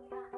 Yeah.